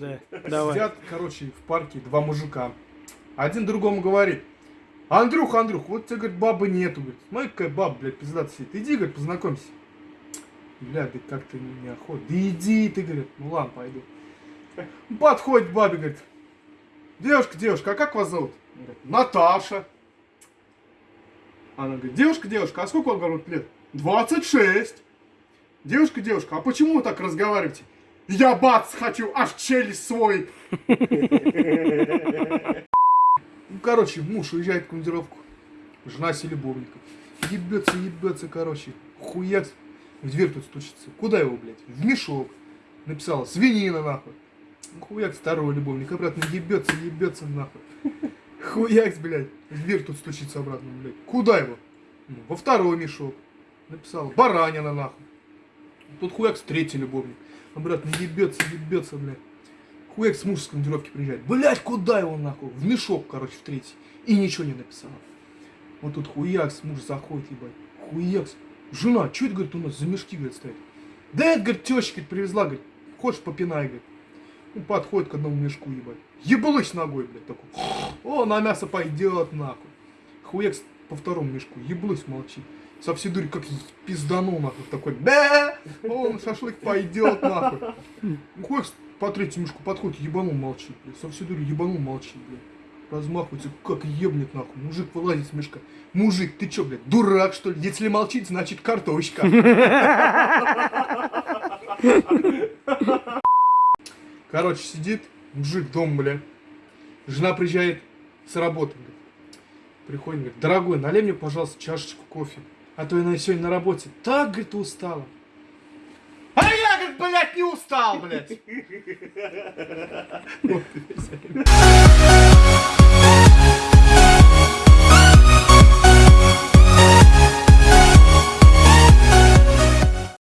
Да, давай. Сидят, короче, в парке два мужика. Один другому говорит, Андрюх, Андрюх, вот тебе, говорит, бабы нету, говорит. Смотри, какая баба, блядь, пиздата сидит. Иди, говорит, познакомься. Бля, да как ты неохота. Да иди ты, говорит, ну ладно, пойду. Подходит к бабе, говорит, девушка, девушка, а как вас зовут? Он говорит, Наташа. Она говорит, девушка, девушка, а сколько вам, говорит, лет? 26. Девушка, девушка, а почему вы так разговариваете? Я бац хочу, аж челюсть свой. Ну, короче, муж уезжает в командировку. Жена с любовником. Ебется, ебется, короче. Хуяк. В дверь тут стучится. Куда его, блядь? В мешок. Написала, свинина, нахуй. Хуяк второго любовника. Обратно ебется, ебется, нахуй. Хуяк, блядь. В дверь тут стучится обратно, блядь. Куда его? Ну, во второй мешок. Написала, баранина, нахуй. Тут хуяк третий любовник. Обратно ебется, ебется, блядь. Хуяк с муж с командировки приезжает. Блядь, куда его нахуй? В мешок, короче, в третий. И ничего не написала. Вот тут хуякс, муж заходит, ебать. Хуякс. Жена, что это, говорит, у нас за мешки, говорит, стоит? Да это, говорит, теща, говорит, привезла, говорит. Хочешь, попинай, говорит. Ну, подходит к одному мешку, ебать. Ебалась ногой, блядь, такой. О, на мясо пойдет, нахуй. Хуякс по второму мешку. Еблась, молчи. Дури как пизданул, нахуй. Такой, да, о, шашлык пойдет, нахуй. Хуякс по третьему мешку подходит, ебанул, молчит, блядь. Дури ебанул, молчит, блядь. Размахивается, как ебнет, нахуй. Мужик вылазит с мешка. Мужик, ты чё, блядь, дурак, что ли? Если молчит, значит картошка. Короче, сидит мужик дома, бля. Жена приезжает с работы, говорит. Приходит, говорит, дорогой, налей мне, пожалуйста, чашечку кофе. А то я сегодня на работе так, говорит, устала. А я, говорит, блядь, не устал, блядь.